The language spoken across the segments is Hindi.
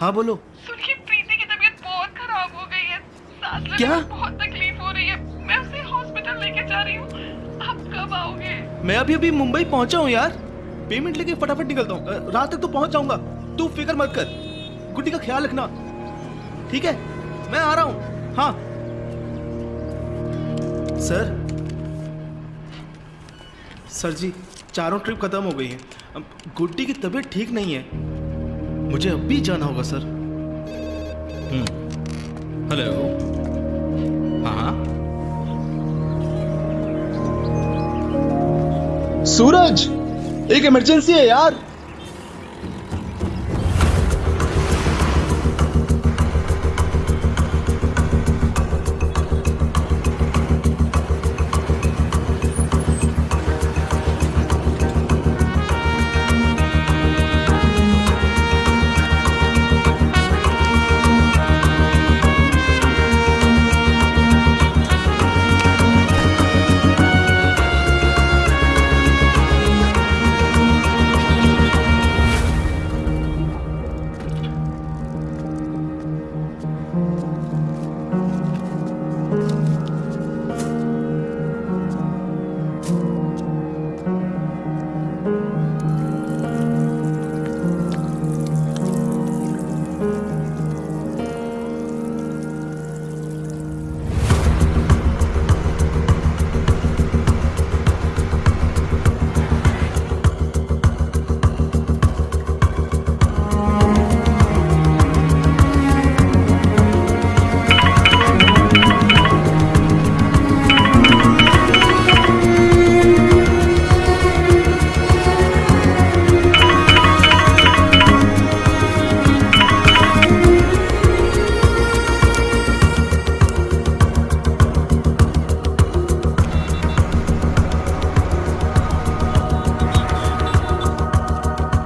हाँ बोलो। सुनिए प्रीति की तबीयत बहुत खराब हो गई है। सांस लेने क्या? में बहुत तकलीफ़ हो रही है। मैं उसे हॉस्पिटल लेके जा रही हूँ। आप कब आओगे? मैं अभी अभी मुंबई पहुँचा हूँ यार। पेमेंट लेके फटाफट निकलता हूँ। रात तक तो पहुँच जाऊँगा। तू फ़िक्र मत कर। गुड्डी का ख्याल रखना। ठीक है? मैं आ रहा हूँ। हाँ। सर। सर जी चारों ट्रिप खत्म हो गई है। गुड्डी की तबीयत ठीक नहीं है। मुझे अब भी जाना होगा सर। हेलो। हाँ हाँ। सूरज एक इमरजेंसी है यार।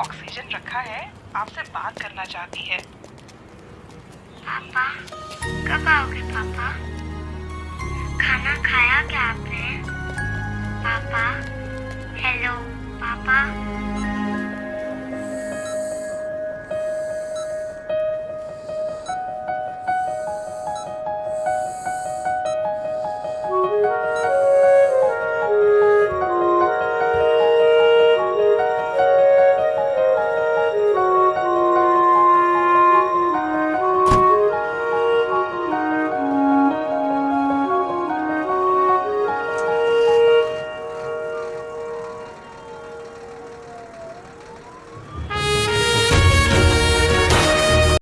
ऑक्सीजन रखा है। आपसे बात करना चाहती है। पापा, कब आओगे पापा? खाना खाया क्या आपने? पापा हेलो